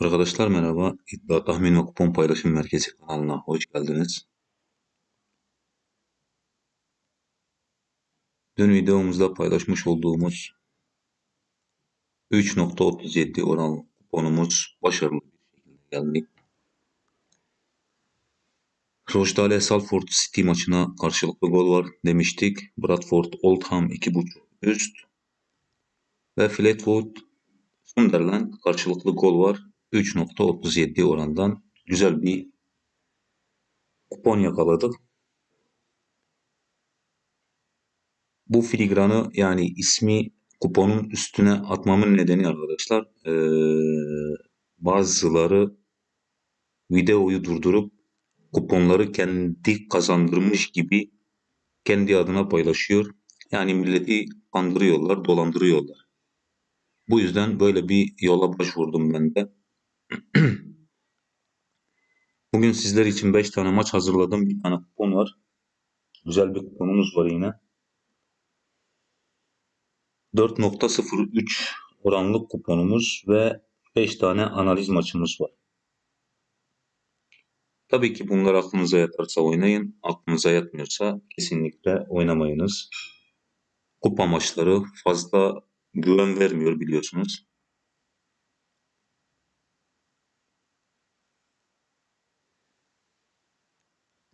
Arkadaşlar merhaba. İddia Tahmin ve Kupon Paylaşım Merkezi kanalına hoş geldiniz. Dün videomuzda paylaşmış olduğumuz 3.37 oran kuponumuz başarılı bir şekilde geldi. Rochdale Salford City maçına karşılıklı gol var demiştik. Bradford Oldham 2.5 üst ve Fleetwood Sunderland karşılıklı gol var. 3.37 orandan güzel bir kupon yakaladık. Bu filigranı yani ismi kuponun üstüne atmamın nedeni arkadaşlar ee, bazıları videoyu durdurup kuponları kendi kazandırmış gibi kendi adına paylaşıyor. Yani milleti kandırıyorlar, dolandırıyorlar. Bu yüzden böyle bir yola başvurdum ben de. Bugün sizler için 5 tane maç hazırladım. Bir tane kupon var. Güzel bir kuponumuz var yine. 4.03 oranlık kuponumuz ve 5 tane analiz maçımız var. Tabii ki bunlar aklınıza yatarsa oynayın. Aklınıza yatmıyorsa kesinlikle oynamayınız. Kupa maçları fazla güven vermiyor biliyorsunuz.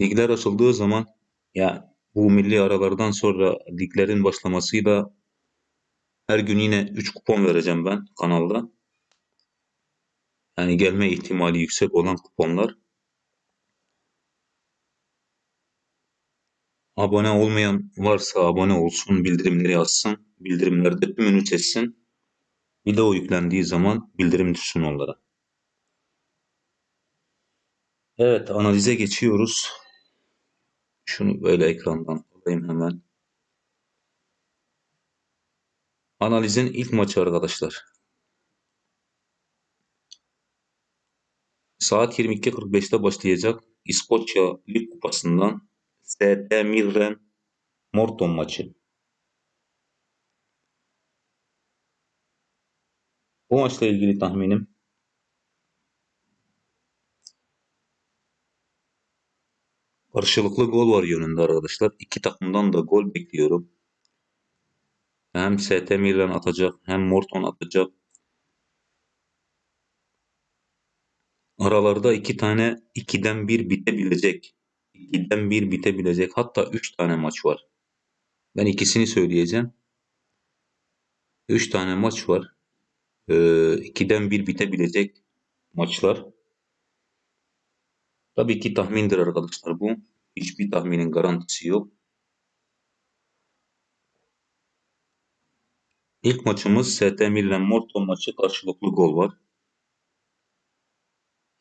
Ligler açıldığı zaman ya bu milli aralardan sonra liglerin başlamasıyla her gün yine 3 kupon vereceğim ben kanalda. Yani gelme ihtimali yüksek olan kuponlar. Abone olmayan varsa abone olsun, bildirimleri açsın. Bildirimlerde tümünü seçsin. Video yüklendiği zaman bildirim düşsün onlara. Evet analize geçiyoruz. Şunu böyle ekrandan alayım hemen. Analizin ilk maçı arkadaşlar. Saat 22.45'te başlayacak İskoçya Lig Kupası'ndan ST Mirren Morton maçı. Bu maçla ilgili tahminim karşılıklı gol var yönünde arkadaşlar. İki takımdan da gol bekliyorum. Hem ST Mirren atacak hem Morton atacak. Aralarda iki tane ikiden bir bitebilecek. ikiden bir bitebilecek. Hatta üç tane maç var. Ben ikisini söyleyeceğim. Üç tane maç var. Ee, ikiden bir bitebilecek maçlar. Tabii ki tahmindir arkadaşlar bu. Hiçbir tahminin garantisi yok. İlk maçımız ST Milan Morton maçı karşılıklı gol var.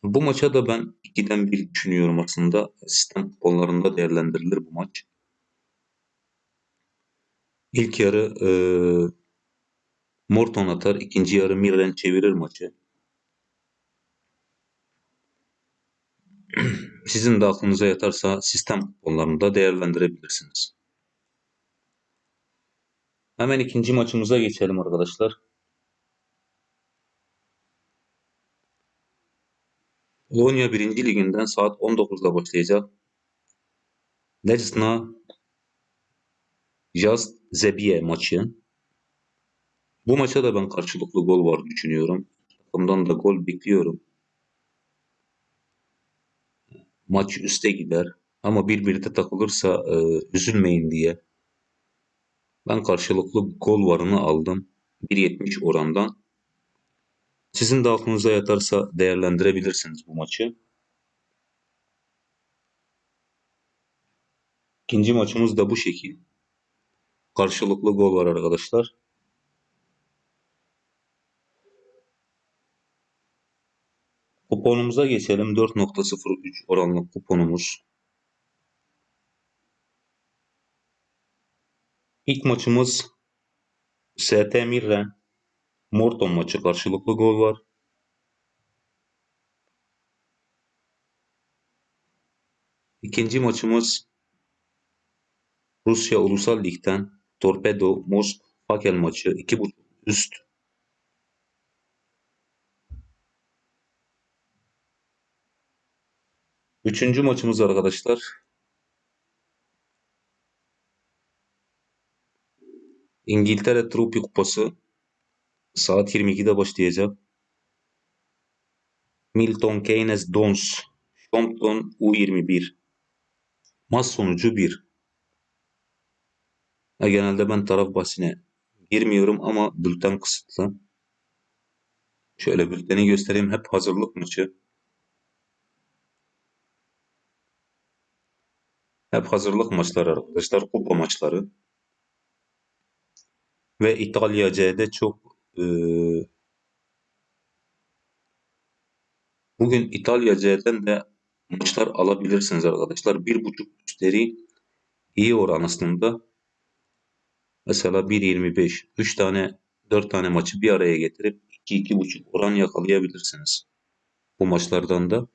Bu maça da ben 2'den 1 düşünüyorum aslında. Sistem kuponlarında değerlendirilir bu maç. İlk yarı e, Morton atar, ikinci yarı Mirren çevirir maçı. Sizin de aklınıza yatarsa sistem kuponlarında değerlendirebilirsiniz. Hemen ikinci maçımıza geçelim arkadaşlar. Polonya 1. Liginden saat 19'da başlayacak. Lejna Jazz Zebiye maçı. Bu maça da ben karşılıklı gol var düşünüyorum. Takımdan da gol bekliyorum. Maç üste gider. Ama birbirine takılırsa e, üzülmeyin diye. Ben karşılıklı gol varını aldım. 1.70 orandan. Sizin de aklınıza yatarsa değerlendirebilirsiniz bu maçı. İkinci maçımız da bu şekil. Karşılıklı gol var arkadaşlar. Kuponumuza geçelim. 4.03 oranlı kuponumuz. İlk maçımız ST Mirren Morton maçı karşılıklı gol var. İkinci maçımız Rusya Ulusal Lig'den Torpedo Mosk Fakel maçı 2.5 üst. Üçüncü maçımız arkadaşlar. İngiltere Trophy Kupası saat 22'de başlayacak. Milton Keynes Dons Shompton U21 Maç sonucu 1. Ya genelde ben taraf bahsine girmiyorum ama bülten kısıtlı. Şöyle bülteni göstereyim. Hep hazırlık maçı. Hep hazırlık maçları arkadaşlar. Kupa maçları. Ve İtalya C'de çok e, bugün İtalya C'den de maçlar alabilirsiniz arkadaşlar. Bir buçuk üstleri iyi oran aslında. Mesela 1.25 3 tane 4 tane maçı bir araya getirip 2-2.5 oran yakalayabilirsiniz. Bu maçlardan da.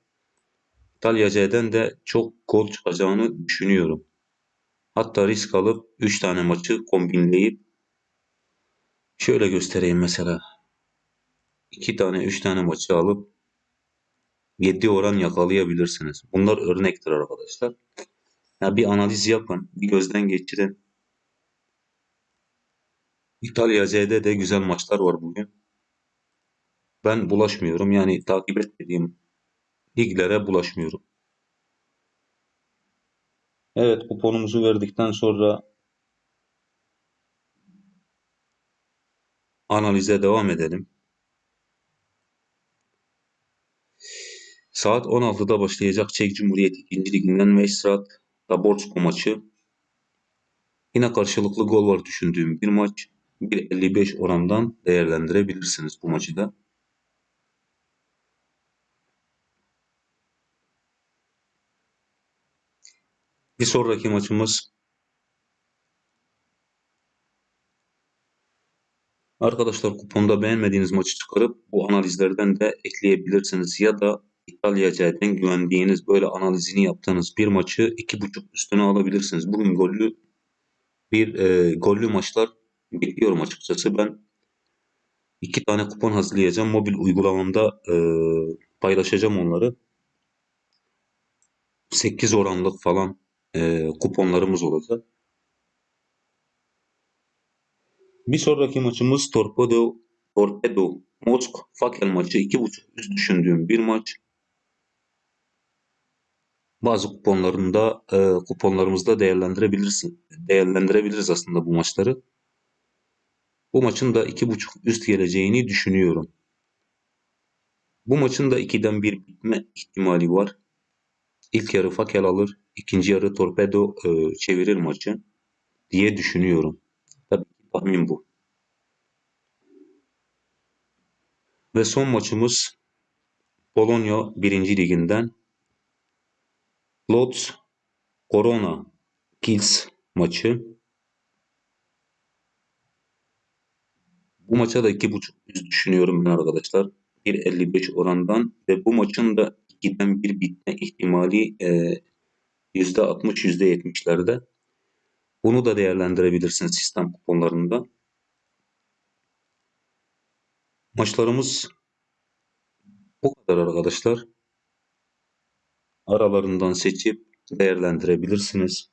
İtalya C'den de çok gol çıkacağını düşünüyorum. Hatta risk alıp 3 tane maçı kombinleyip şöyle göstereyim mesela. 2 tane 3 tane maçı alıp 7 oran yakalayabilirsiniz. Bunlar örnektir arkadaşlar. Ya bir analiz yapın, bir gözden geçirin. İtalya C'de de güzel maçlar var bugün. Ben bulaşmıyorum. Yani takip etmediğim liglere bulaşmıyorum. Evet kuponumuzu verdikten sonra analize devam edelim. Saat 16'da başlayacak Çek Cumhuriyeti 2. Liginden Westrad Zaborsko maçı. Yine karşılıklı gol var düşündüğüm bir maç. 1.55 orandan değerlendirebilirsiniz bu maçı da. Bir sonraki maçımız Arkadaşlar kuponda beğenmediğiniz maçı çıkarıp bu analizlerden de ekleyebilirsiniz. Ya da İtalya C'den güvendiğiniz böyle analizini yaptığınız bir maçı 2.5 üstüne alabilirsiniz. Bugün gollü bir e, gollü maçlar bekliyorum açıkçası. Ben iki tane kupon hazırlayacağım. Mobil uygulamamda e, paylaşacağım onları. 8 oranlık falan e, kuponlarımız olacak. Bir sonraki maçımız Torpedo Torpedo Mosk Fakel maçı 2.5 üst düşündüğüm bir maç. Bazı kuponlarında e, kuponlarımızda değerlendirebilirsin. Değerlendirebiliriz aslında bu maçları. Bu maçın da 2.5 üst geleceğini düşünüyorum. Bu maçın da 2'den 1 bitme ihtimali var. İlk yarı Fakel alır, ikinci yarı Torpedo e, çevirir maçı diye düşünüyorum. Tabii tahmin bu. Ve son maçımız Polonya 1. Liginden Lodz Korona Kielce maçı. Bu maça da 2.5 üst düşünüyorum ben arkadaşlar. 1.55 orandan ve bu maçın da 2'den 1 bitme ihtimali e, %60 %70'lerde. Bunu da değerlendirebilirsiniz sistem kuponlarında. Maçlarımız bu kadar arkadaşlar. Aralarından seçip değerlendirebilirsiniz.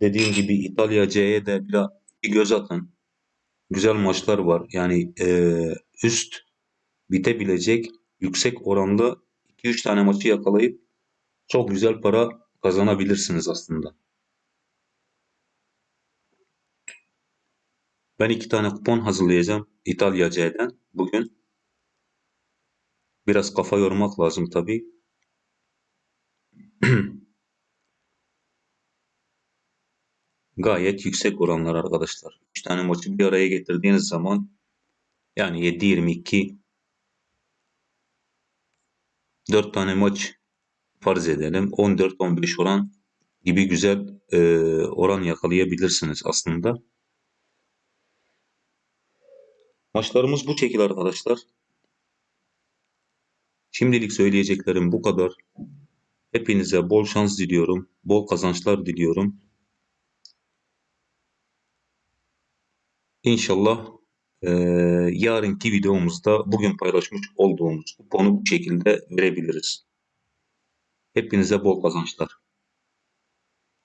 Dediğim gibi İtalya C'ye de bir göz atın. Güzel maçlar var. Yani e, üst bitebilecek yüksek oranda 2-3 tane maçı yakalayıp çok güzel para kazanabilirsiniz aslında. Ben iki tane kupon hazırlayacağım İtalya C'den bugün. Biraz kafa yormak lazım tabii. Gayet yüksek oranlar arkadaşlar. 3 tane maçı bir araya getirdiğiniz zaman yani 7-22 4 tane maç farz edelim. 14-15 oran gibi güzel e, oran yakalayabilirsiniz aslında. Maçlarımız bu şekilde arkadaşlar. Şimdilik söyleyeceklerim bu kadar. Hepinize bol şans diliyorum. Bol kazançlar diliyorum. İnşallah e, yarınki videomuzda bugün paylaşmış olduğumuz kuponu bu şekilde verebiliriz. Hepinize bol kazançlar.